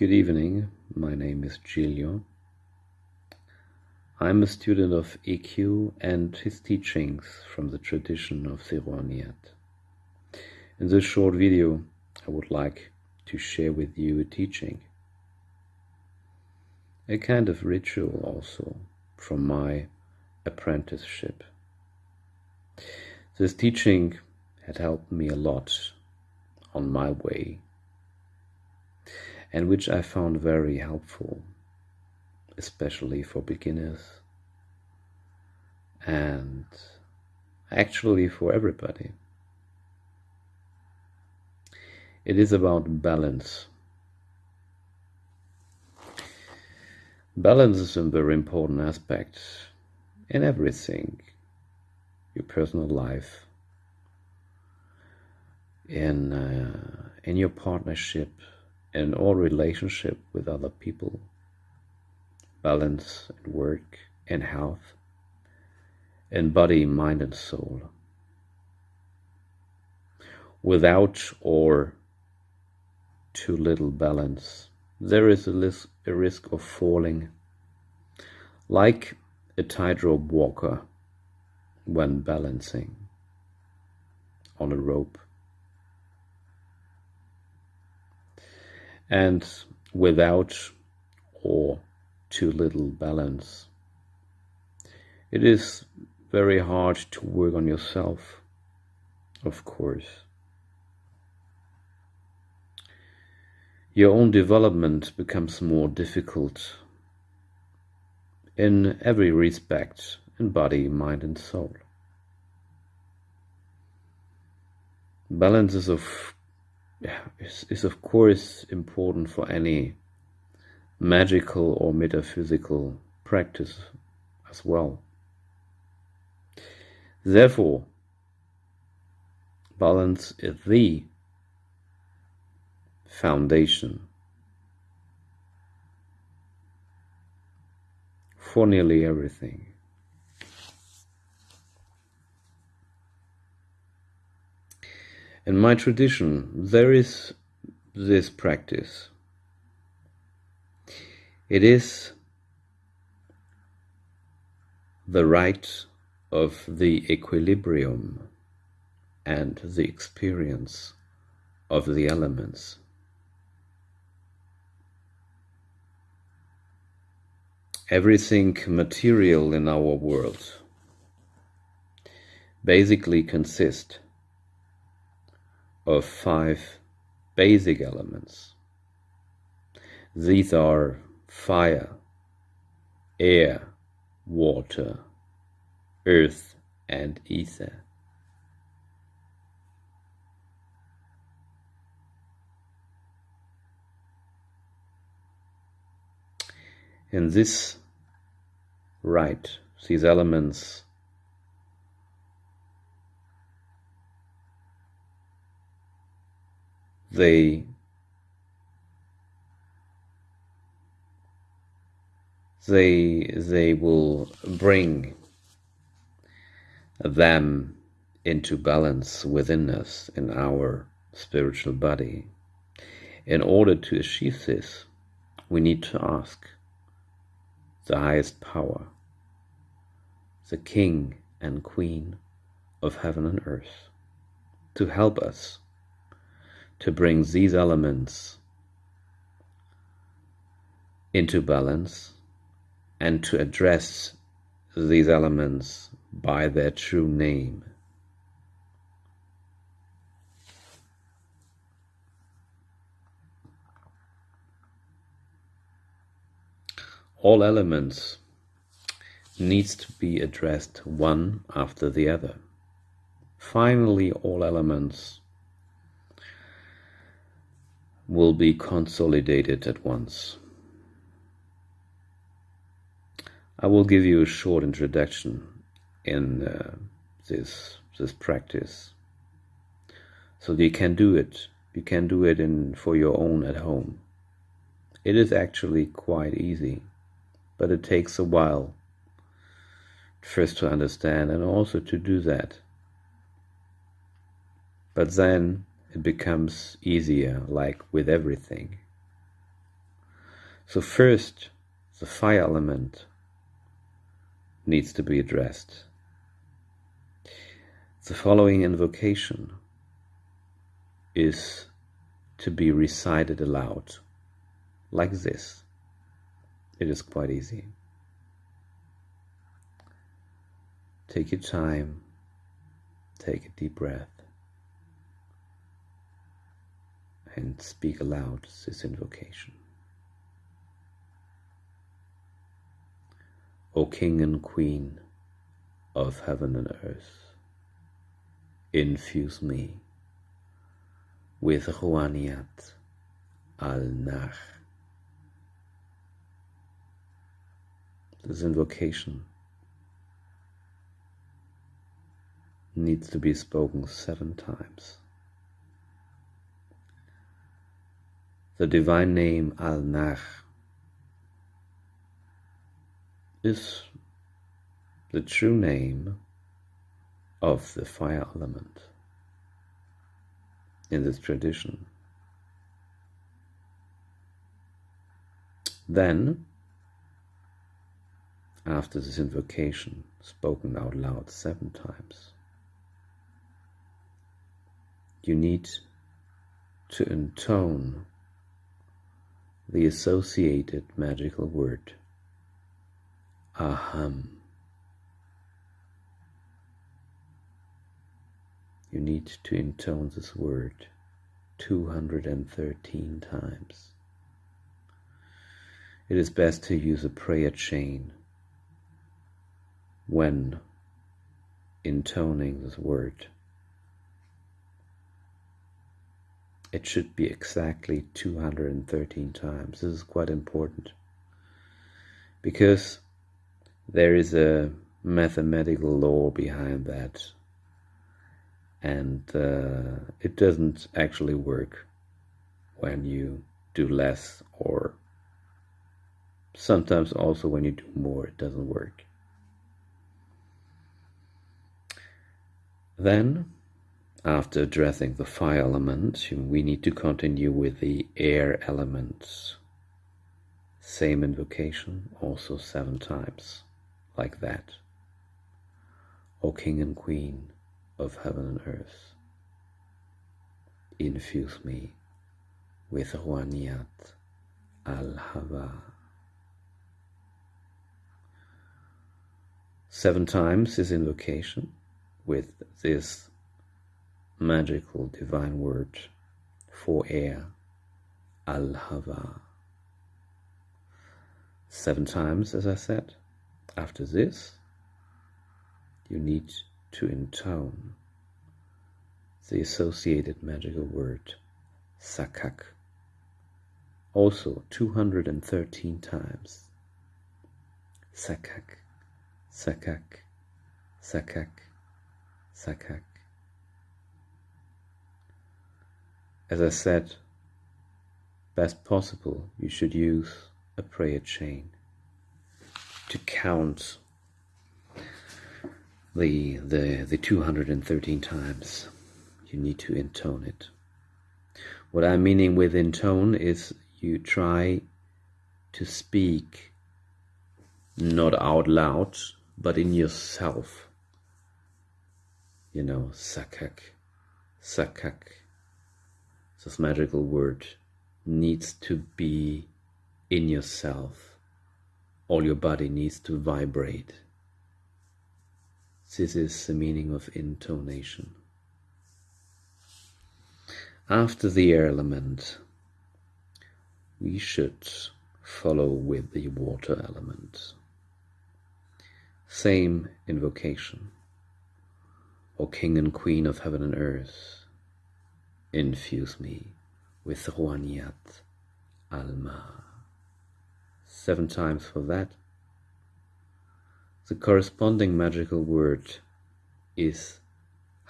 Good evening, my name is Giulio. I'm a student of EQ and his teachings from the tradition of Zeroniat. In this short video, I would like to share with you a teaching, a kind of ritual also from my apprenticeship. This teaching had helped me a lot on my way and which I found very helpful, especially for beginners and actually for everybody. It is about balance. Balance is a very important aspect in everything your personal life, in, uh, in your partnership, in all relationship with other people, balance in work and health, in body, mind, and soul. Without or too little balance, there is a, a risk of falling, like a tightrope walker when balancing on a rope. And without or too little balance, it is very hard to work on yourself, of course. Your own development becomes more difficult in every respect in body, mind, and soul. Balance is of is, is of course important for any magical or metaphysical practice as well. Therefore, balance is the foundation for nearly everything. In my tradition, there is this practice. It is the rite of the equilibrium and the experience of the elements. Everything material in our world basically consists of five basic elements. These are fire, air, water, earth, and ether. In this rite, these elements they they they will bring them into balance within us in our spiritual body. In order to achieve this, we need to ask the highest power, the King and Queen of heaven and earth, to help us to bring these elements into balance and to address these elements by their true name. All elements needs to be addressed one after the other. Finally, all elements will be consolidated at once. I will give you a short introduction in uh, this this practice, so you can do it. You can do it in for your own at home. It is actually quite easy, but it takes a while first to understand and also to do that. But then it becomes easier, like with everything. So first, the fire element needs to be addressed. The following invocation is to be recited aloud, like this. It is quite easy. Take your time, take a deep breath, and speak aloud this invocation. O King and Queen of heaven and earth, infuse me with Rouhaniat al-Nach. This invocation needs to be spoken seven times. The divine name Al-Nach is the true name of the fire element in this tradition. Then, after this invocation spoken out loud seven times, you need to intone the associated magical word aham. You need to intone this word 213 times. It is best to use a prayer chain when intoning this word. It should be exactly 213 times. This is quite important. Because there is a mathematical law behind that. And uh, it doesn't actually work when you do less or sometimes also when you do more it doesn't work. Then after addressing the fire element we need to continue with the air elements same invocation also seven times like that o king and queen of heaven and earth. Infuse me with Rouhaniat al-Hava. Seven times his invocation with this magical divine word for air, al-Hava. Seven times, as I said. After this, you need to intone the associated magical word sakak also 213 times sakak sakak sakak sakak as i said best possible you should use a prayer chain to count the the the 213 times you need to intone it. What i'm meaning with intone is you try to speak not out loud but in yourself. You know sakak sakak this magical word needs to be in yourself all your body needs to vibrate this is the meaning of intonation. After the air element, we should follow with the water element. Same invocation. O King and Queen of heaven and earth, infuse me with Rouhaniat Alma. Seven times for that. The corresponding magical word is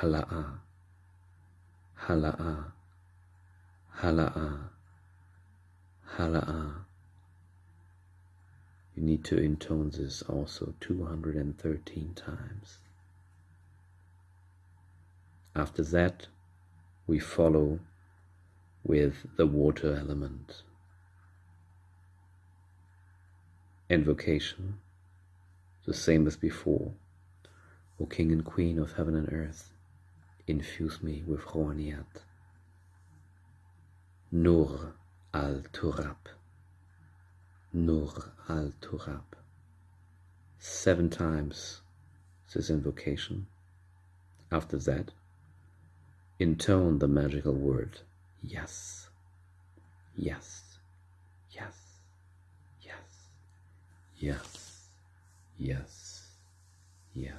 hala'a, hala'a, hala'a, hala'a. You need to intone this also 213 times. After that, we follow with the water element. invocation, the same as before. O King and Queen of heaven and earth, infuse me with Rouhaniyat. Nur al-Turab. Nur al-Turab. Seven times this invocation. After that, intone the magical word. Yes, yes, yes, yes, yes, yes, yes.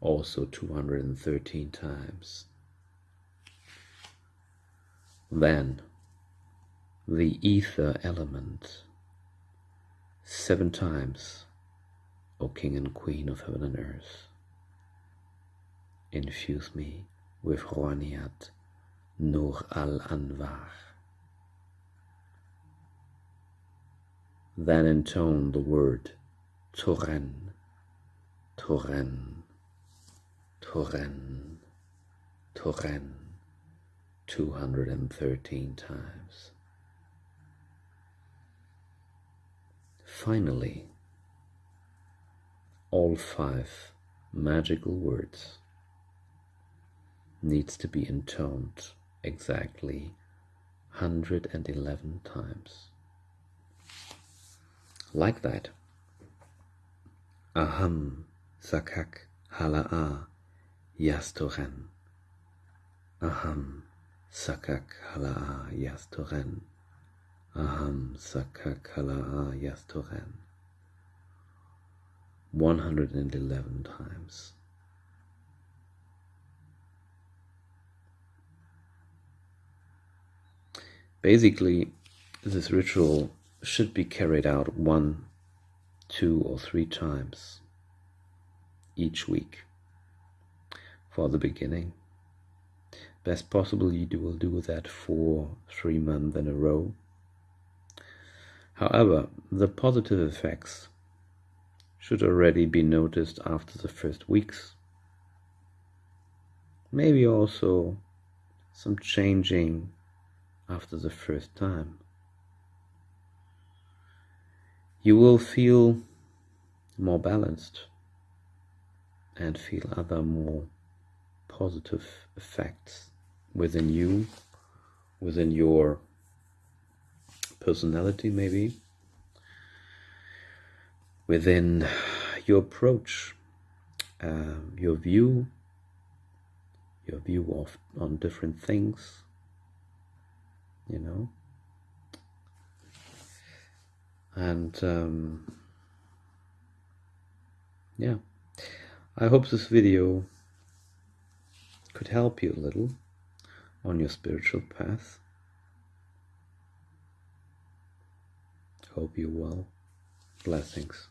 Also 213 times. Then the ether element. Seven times, O King and Queen of heaven and earth. Infuse me with Rouhaniyat Nur al-Anvar. Then intone the word Toren, Toren, Toren, Toren, 213 times. Finally, all five magical words needs to be intoned exactly 111 times. Like that. Aham sakak hala'a yastoren. Aham sakak hala'a yastoren. Aham sakak hala'a yastoren. 111 times. Basically, this ritual should be carried out one, two, or three times each week for the beginning. Best possible, you will do that for three months in a row. However, the positive effects should already be noticed after the first weeks. Maybe also some changing after the first time. You will feel more balanced and feel other more positive effects within you, within your personality, maybe, within your approach, um, your view, your view of on different things you know? And um, yeah. I hope this video could help you a little on your spiritual path. Hope you well. Blessings